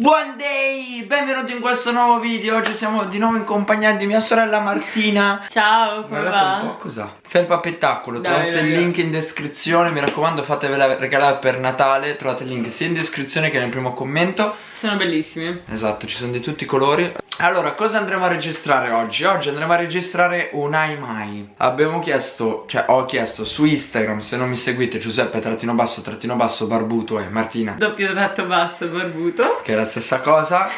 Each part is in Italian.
Buon day! Benvenuti in questo nuovo video. Oggi siamo di nuovo in compagnia di mia sorella Martina. Ciao, come Guardate va? un po' cosa Felpa Pettacolo Dai, Trovate il link in descrizione. Mi raccomando fatevela regalare per Natale. Trovate il link sia in descrizione che nel primo commento. Sono bellissimi. Esatto, ci sono di tutti i colori Allora, cosa andremo a registrare oggi? Oggi andremo a registrare un Ai Mai. Abbiamo chiesto, cioè ho chiesto su Instagram Se non mi seguite Giuseppe trattino basso trattino basso barbuto e Martina. Doppio tratto basso barbuto. Che è la stessa cosa.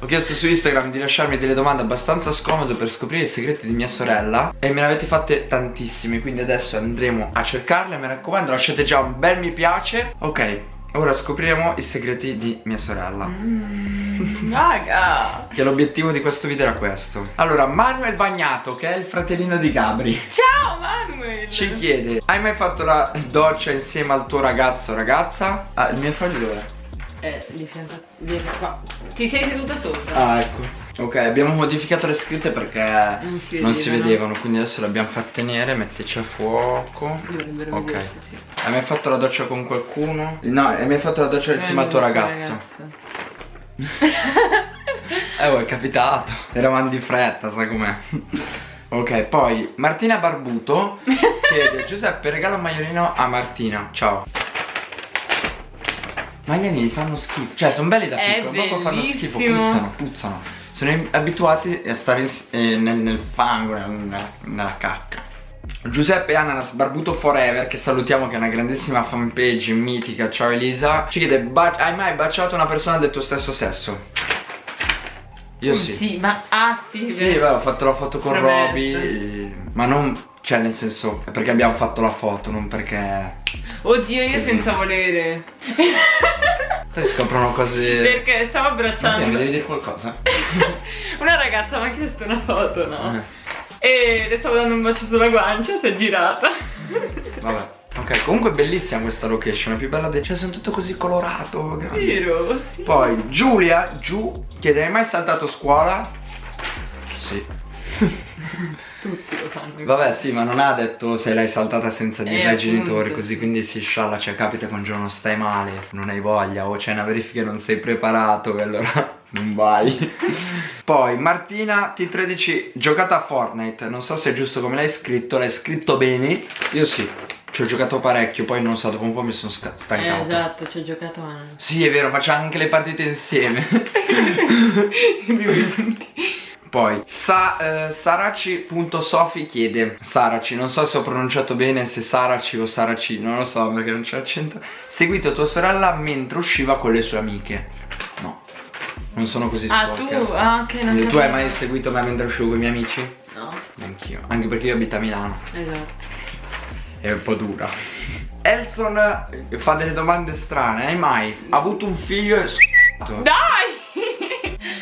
Ho chiesto su Instagram di lasciarmi delle domande abbastanza scomode per scoprire i segreti di mia sorella E me ne avete fatte tantissime Quindi adesso andremo a cercarle. Mi raccomando lasciate già un bel mi piace. Ok, ora scopriremo i segreti di mia sorella. Mm, Raga. Che l'obiettivo di questo video era questo. Allora, Manuel Bagnato, che è il fratellino di Gabri. Ciao Manuel. Ci chiede Hai mai fatto la doccia insieme al tuo ragazzo o ragazza? Ah, il mio foglio dov'è? Eh, di fianco di qua. Ti sei seduta sopra. Ah ecco. Ok abbiamo modificato le scritte perché Non si non si vedevano. Quindi adesso le abbiamo fatte nere Mettici a fuoco. Dovrebbero Ok. vedersi, sì Hai mai fatto la doccia con qualcuno? No hai mai fatto la doccia insieme al tuo Eh, ragazzo? Eh oh è capitato. Eravamo di fretta sai com'è. Ok poi Martina Barbuto Chiede Giuseppe regala un magliolino a Martina. Ciao. Magliolini fanno schifo. Cioè sono belli da piccolo Dopo fanno schifo. Puzzano Puzzano. Sono abituati a stare in- eh, nel, nel fango nella, nella cacca Giuseppe Ananas Barbuto Forever Che salutiamo che è una grandissima fanpage mitica Ciao Elisa Ci chiede "Ba- Hai mai baciato una persona del tuo stesso sesso? Io Mm, sì Sì, ma ah sì, Sì, beh, ho fatto la foto con. Roby Ma non Cioè nel senso Perché abbiamo fatto la foto Non perché Oddio, io Così. senza volere Poi scoprono cose Perché stavo Martina, mi abbracciando devi dire qualcosa? Una ragazza mi ha chiesto una foto, no? Eh, E le stavo dando un bacio sulla guancia, si è girata Vabbè Ok, comunque è bellissima questa location, è più bella del... Cioè, sono tutto così colorato, grande. Vero? Sì. Poi, Giulia, giù, chiede, hai mai saltato scuola? Sì. Tutti lo fanno Vabbè, sì, ma non ha detto se l'hai saltata senza dire Eh, ai genitori, così, sì. quindi si scialla, cioè capita che un giorno stai male, non hai voglia, o c'è una verifica e non sei preparato, e allora non vai. Poi, Martina T13, giocata a Fortnite, non so se è giusto come l'hai scritto, l'hai scritto bene, io sì, ci ho giocato parecchio, poi non so, dopo un po' mi sono sca- Eh, stancato. esatto, ci ho giocato anche. Sì, è vero, facciamo anche le partite insieme. Poi sa, eh, Saraci.sofi chiede Saraci, non so se ho pronunciato bene Se Saraci o Saraci, non lo so perché non c'è accento Seguito tua sorella mentre usciva con le sue amiche non sono così Ah, stalker tu? Ah, ok, non Tu hai mai seguito me mentre uscivo con i miei amici? No, Anch'io, anche perché io abito a Milano esatto. È un po' dura Elson eh, fa delle domande strane Hai mai avuto un figlio e? Dai!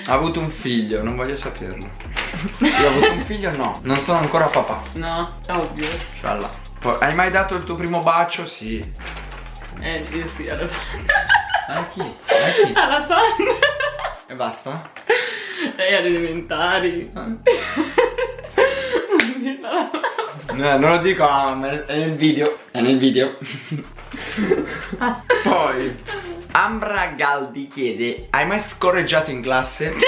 Ha avuto un figlio, non voglio saperlo. Io ho avuto un figlio? No, non sono ancora papà. No, ovvio. Scialla. Poi, hai mai dato il tuo primo bacio? Sì. Eh, io sì, alla fan. A chi? A chi? Alla fan. E basta? Lei alle elementari. No, non lo dico, ma è nel video. È nel video. Poi, Ambra Galdi chiede, hai mai scorreggiato in classe?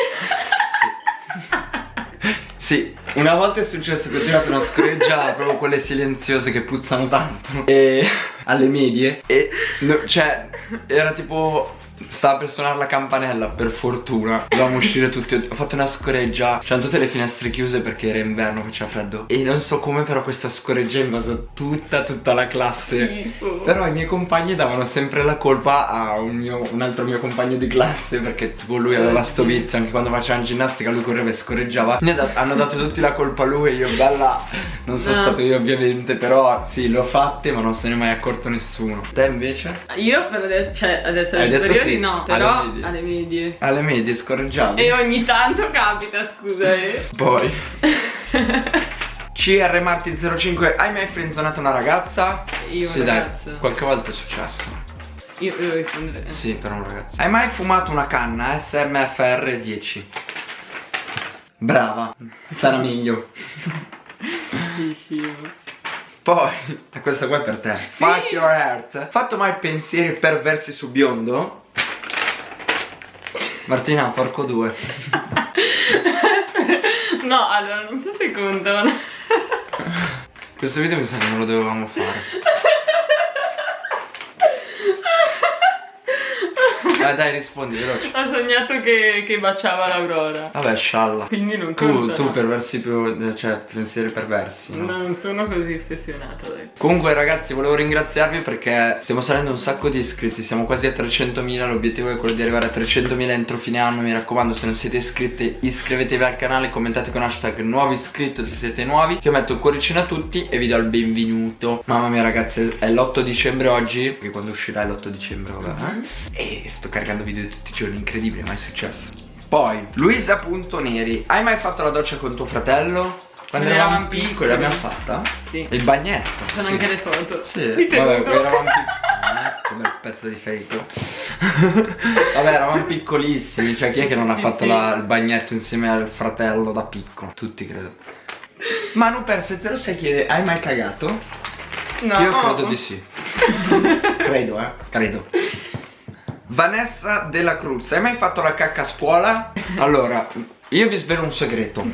Sì. Sì, una volta è successo che ho tirato una scorreggiata, proprio quelle silenziose che puzzano tanto. E alle medie. E no, cioè, era tipo. Stava per suonare la campanella, per fortuna. Dovevamo uscire tutti. Ho fatto una scoreggia. C'erano tutte le finestre chiuse perché era inverno, faceva freddo. E non so come, però questa scoreggia ha invaso tutta, tutta la classe. Schifo. Però i miei compagni davano sempre la colpa a un, mio- un altro mio compagno di classe perché tipo lui aveva sto vizio anche quando faceva ginnastica lui correva e scorreggiava. Ne da- hanno dato tutti la colpa a lui e io bella non sono No. stato io ovviamente però sì l'ho fatte ma non se ne è mai accorto nessuno. Te invece? Io per adesso, cioè adesso Hai detto superiori sì, no, alle però medie. alle medie. Alle medie scorreggiavi? E ogni tanto capita, scusa, eh. Poi CR Marti 05 Hai mai frenzonato una ragazza? Io sì un dai, ragazzo. qualche volta è successo. Io devo rispondere. Sì, per un ragazzo. Hai mai fumato una canna SMFR 10? Brava, sarà meglio. Poi, questa qua è per te. Fuck your heart. Fatto mai pensieri perversi su biondo? Martina, porco due. no, allora non so se contano. Questo video mi sa che non lo dovevamo fare. Dai, dai, rispondi veloce. Ho sognato che, che baciava l'Aurora. Vabbè, scialla. Quindi non Tu, tu perversi più, cioè pensieri perversi. no? No, non sono così ossessionata, dai. Comunque ragazzi volevo ringraziarvi perché stiamo salendo un sacco di iscritti Siamo quasi a 300.000 L'obiettivo è quello di arrivare a 300.000 entro fine anno Mi raccomando se non siete iscritti iscrivetevi al canale Commentate con hashtag nuovo iscritto se siete nuovi Che io metto il cuoricino a tutti e vi do il benvenuto Mamma mia ragazzi è l'8 dicembre oggi Perché quando uscirà è l'8 dicembre vabbè eh? E sto caricando video tutti i giorni Incredibile mai successo Poi Luisa.neri Hai mai fatto la doccia con tuo fratello? Quando eravamo piccoli l'abbiamo fatta? Sì. Il bagnetto Sono sì. anche le foto. Sì, vabbè, eravamo piccoli. Come pezzo di fake. vabbè, eravamo piccolissimi. Cioè, chi è che non ha Sì, fatto sì. la- il bagnetto insieme al fratello da piccolo? Tutti, credo. Manu Perse 06 chiede: Hai mai cagato? No. Io credo di sì. credo, eh. Credo. Vanessa della Cruz, hai mai fatto la cacca a scuola? Allora, io vi svelo un segreto.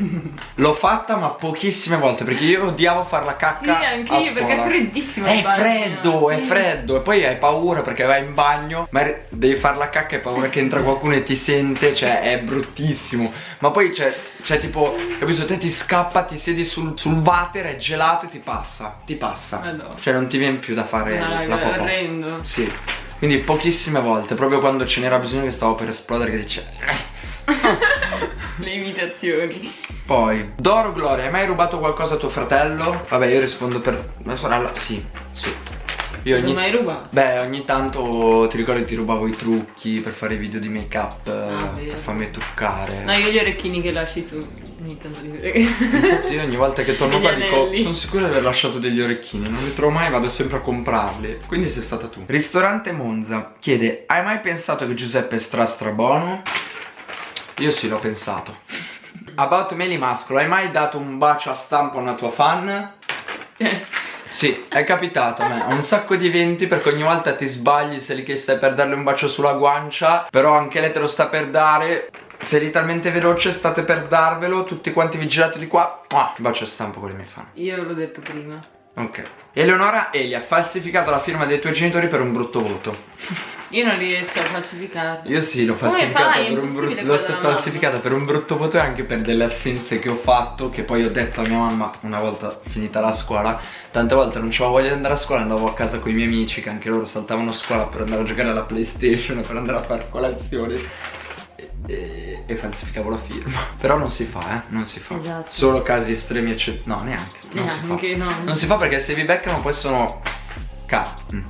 L'ho fatta ma pochissime volte perché io odiavo fare la Sì, cacca anche a io, perché è freddissimo È bagno, freddo, è sì. freddo. E poi hai paura perché vai in bagno, ma devi fare la cacca e hai paura che entra qualcuno e ti sente, cioè è bruttissimo. Ma poi c'è, c'è tipo, capito, te ti scappa, ti siedi sul, sul water, è gelato e ti passa. Ti passa. Madonna. Cioè non ti viene più da fare No, la è popò. orrendo. Sì. Quindi pochissime volte, proprio quando ce n'era bisogno che stavo per esplodere, che dice. Le imitazioni. Poi, Doro Gloria, hai mai rubato qualcosa a tuo fratello? Vabbè, io rispondo per mia sorella, sì, sì. Io Non ogni... mai rubato? Beh, ogni tanto ti ricordi ti rubavo i trucchi per fare i video di make up, Ah, per vero. farmi truccare. No, io gli orecchini che lasci tu. Ogni tanto li. Infatti io ogni volta che torno qua dico sono sicuro di aver lasciato degli orecchini, non li trovo mai, vado sempre a comprarli. Quindi sei stata tu. Ristorante Monza chiede: Hai mai pensato che Giuseppe è stra stra buono? Io sì, l'ho pensato. About Meli Mascolo, hai mai dato un bacio a stampo a una tua fan? Sì, è capitato a me. Un sacco di eventi perché ogni volta ti sbagli, sei lì che stai per darle un bacio sulla guancia, però anche lei te lo sta per dare. Sei lì talmente veloce, state per darvelo, tutti quanti vi girate di qua. Ah, bacio stampo con le mie fan. io l'ho detto prima. Ok. Eleonora Eli ha falsificato la firma dei tuoi genitori per un brutto voto. Io non riesco a falsificarlo. Io sì, l'ho falsificata per un brutto. Falsificata per un brutto voto e anche per delle assenze che ho fatto. Che poi ho detto a mia mamma una volta finita la scuola. Tante volte non c'avevo voglia di andare a scuola, andavo a casa con i miei amici, che anche loro saltavano a scuola per andare a giocare alla PlayStation, per andare a fare colazione. E, e- falsificavo la firma. Però non si fa, eh. Non si fa. Esatto. Solo casi estremi eccetera. No, neanche. Non si fa. Neanche, no. Non si fa perché se vi beccano poi sono K. Mm.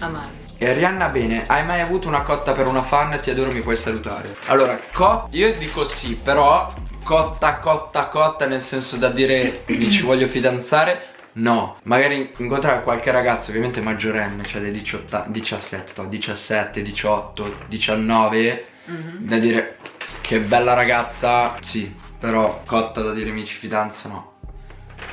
Amare. E Rihanna bene, hai mai avuto una cotta per una fan? Ti adoro, mi puoi salutare. Allora, cotta, io dico sì, però cotta, cotta, cotta nel senso da dire mi ci voglio fidanzare. No, magari incontrare qualche ragazzo ovviamente maggiorenne, cioè dei 18, 17, no, 17, 18, 19, Mhm. da dire che bella ragazza, sì, però cotta da dire mi ci fidanzo no.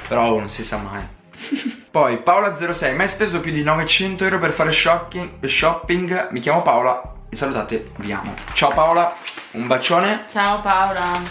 Però non si sa mai. Poi Paola06, mai speso più di 900 euro per fare shopping, shopping? Mi chiamo Paola, mi salutate, vi amo. Ciao Paola, un bacione Ciao Paola.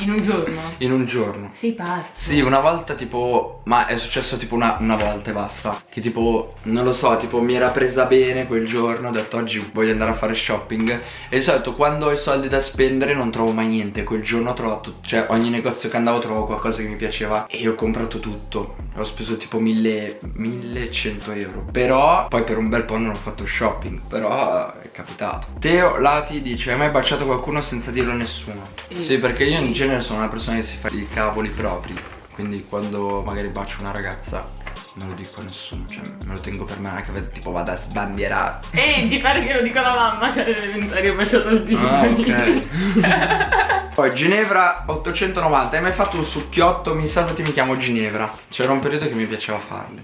In un giorno? in un giorno. Sei pazzo. Sì, una volta tipo, ma è successo tipo una, una volta e basta. Che tipo, non lo so, tipo mi era presa bene quel giorno, ho detto oggi voglio andare a fare shopping. E di solito quando ho i soldi da spendere non trovo mai niente. Quel giorno ho trovato, cioè ogni negozio che andavo trovavo qualcosa che mi piaceva. E ho comprato tutto. Ho speso tipo 1000, 1100 euro. Però poi per un bel po' non ho fatto shopping. Però è capitato. Teo Lati dice, hai mai baciato qualcuno senza dirlo a nessuno? Sì. Sì, perché io in genere sono una persona che si fa i cavoli propri. Quindi quando magari bacio una ragazza non lo dico a nessuno, cioè me lo tengo per me, non è che tipo vado a sbandierare. E ti pare che lo dico alla mamma che alle elementari ho baciato il dito. Ah, ok. Poi Ginevra 890, hai mai fatto un succhiotto? Mi saluti, mi chiamo Ginevra. C'era un periodo che mi piaceva farli.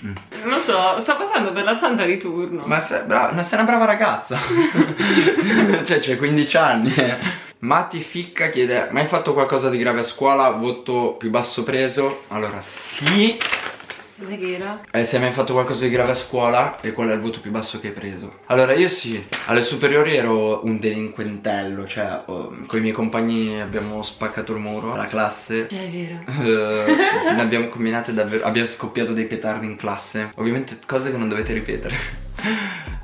Non lo so, sto passando per la santa di turno. Ma sei, brava, sei una brava ragazza. cioè, c'hai 15 anni. Matti Ficca chiede: Mai fatto qualcosa di grave a scuola? Voto più basso preso? Allora, sì. Che era? Eh, se hai mai fatto qualcosa di grave a scuola e qual è il voto più basso che hai preso? Allora io sì, alle superiori ero un delinquentello, cioè oh, con i miei compagni abbiamo spaccato il muro alla classe. Eh, è vero. Eh, ne abbiamo combinate davvero, abbiamo scoppiato dei petardi in classe. Ovviamente cose che non dovete ripetere.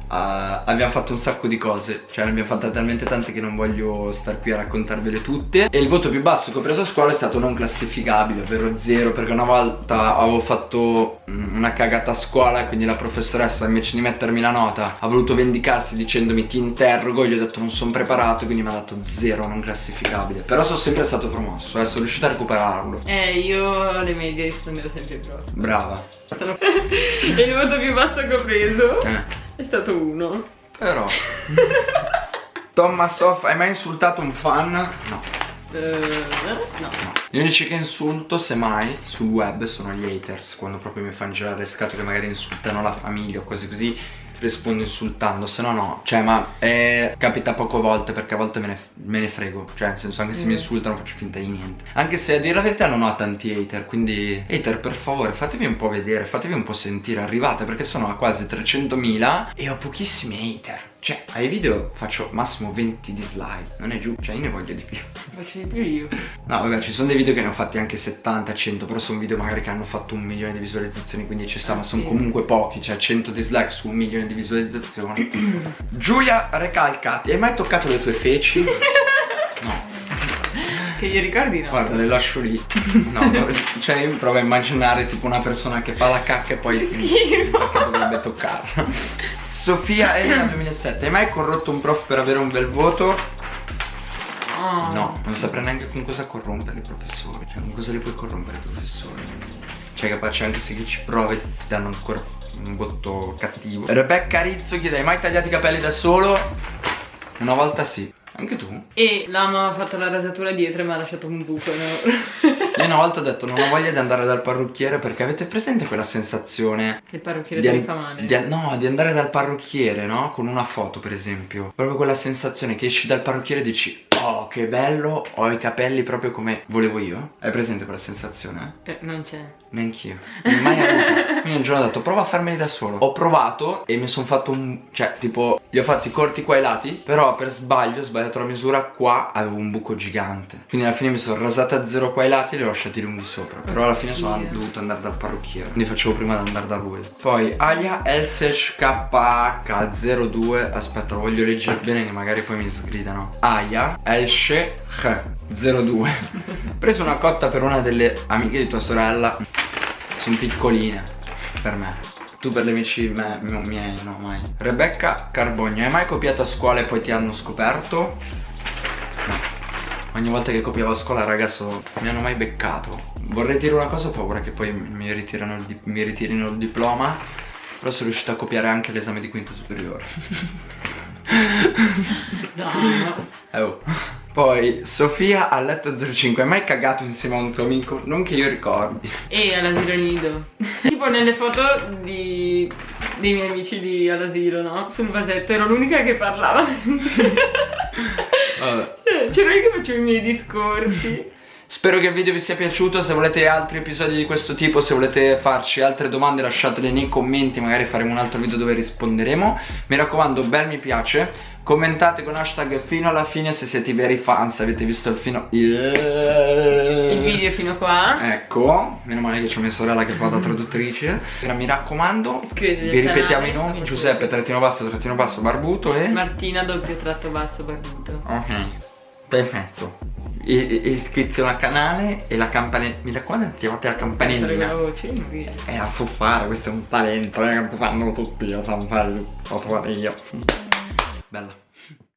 Uh, abbiamo fatto un sacco di cose Cioè ne abbiamo fatte talmente tante che non voglio star qui a raccontarvele tutte. E il voto più basso che ho preso a scuola è stato non classificabile Ovvero zero Perché una volta avevo fatto mm, una cagata a scuola E quindi la professoressa invece di mettermi la nota Ha voluto vendicarsi dicendomi ti interrogo Gli ho detto non sono preparato Quindi mi ha dato zero non classificabile. Però sono sempre stato promosso eh, Sono riuscito a recuperarlo. Eh io alle medie rispondevo sempre pro Brava. E il voto più basso che ho preso. Eh. È stato uno Però Tommasoff, hai mai insultato un fan? No Uh, no. Gli unici che insulto, semmai, sul web sono gli haters Quando proprio mi fanno girare le scatole che magari insultano la famiglia o cose così Rispondo insultando, se no no. Cioè ma eh, capita poche volte perché a volte me ne, me ne, frego. Cioè nel senso anche se mm. mi insultano faccio finta di niente. Anche se a dire la verità non ho tanti hater Quindi hater per favore fatevi un po' vedere, fatevi un po' sentire Arrivate perché sono a quasi 300.000 e ho pochissimi hater cioè, ai video faccio massimo 20 dislike Non è giù, cioè io ne voglio di più. Faccio di più io. No vabbè, ci sono dei video che ne ho fatti anche 70, 100 Però sono video magari che hanno fatto un milione di visualizzazioni Quindi ci sta, ah, ma sono sì. comunque pochi Cioè 100 dislike su un milione di visualizzazioni. Giulia Recalcati Hai mai toccato le tue feci? No. Che io ricordi no? Guarda le lascio lì. No, cioè io provo a immaginare tipo una persona che fa la cacca e poi Schifo. Perché dovrebbe toccarla Sofia Elena 2007 Hai mai corrotto un prof per avere un bel voto? Oh. No, non saprei neanche con cosa corrompere i professori Cioè con cosa li puoi corrompere i professori Cioè capace anche se chi ci prova ti danno ancora un voto cattivo Rebecca Rizzo chiede Hai mai tagliato i capelli da solo? Una volta sì anche tu? E l'ama ha fatto la rasatura dietro e mi ha lasciato un buco Io una volta ho detto non ho voglia di andare dal parrucchiere perché avete presente quella sensazione Che il parrucchiere ti fa male? Di, no, di andare dal parrucchiere, no? Con una foto per esempio Proprio quella sensazione che esci dal parrucchiere e dici Oh che bello, ho i capelli proprio come volevo io. Hai presente quella sensazione? Eh, non c'è. Neanch'io. Mai avuta. Quindi un giorno ho detto prova a farmeli da solo. Ho provato e mi sono fatto un Cioè tipo li ho fatti corti qua ai lati Però per sbaglio ho sbagliato la misura Qua avevo un buco gigante. Quindi alla fine mi sono rasata a zero qua ai lati E li ho lasciati lunghi sopra. Però alla fine sono yeah. dovuto andare dal parrucchiere. Quindi facevo prima di andare da lui Poi Alia Elsesh KH02 Aspetta lo voglio leggere bene che magari poi mi sgridano. Aya Elsheh 02 Preso una cotta per una delle amiche di tua sorella. Sono piccoline Per me. Tu per le amici me, miei no mai. Rebecca Carbogno Hai mai copiato a scuola e poi ti hanno scoperto? No. Ogni volta che copiavo a scuola ragazzo mi hanno mai beccato. Vorrei dire una cosa ho paura che poi mi il, mi ritirino il diploma Però sono riuscito a copiare anche l'esame di quinto superiore No, no. Eh, oh. Poi Sofia a letto 05 Hai mai cagato insieme a un tuo amico? Non che io ricordi E all'asilo nido Tipo nelle foto di... dei miei amici di all'asilo, no? Sul vasetto ero l'unica che parlava Vabbè C'ero io che facevo i miei discorsi Spero che il video vi sia piaciuto, se volete altri episodi di questo tipo, se volete farci altre domande lasciatele nei commenti, magari faremo un altro video dove risponderemo. Mi raccomando, bel mi piace, commentate con hashtag fino alla fine se siete veri fan, se avete visto il fino... Yeah. Il video fino qua. Ecco, meno male che c'ho mia sorella che fa da traduttrice. Mi raccomando, Iscrivetevi vi ripetiamo i nomi, Giuseppe trattino basso trattino basso barbuto e... Martina doppio tratto basso barbuto. Ok, perfetto iscrizione al canale e la campanella mi raccomando attivate la campanellina è la so fare questo è un talento eh, fanno tutti lo sanno fare lo so fare io. Bella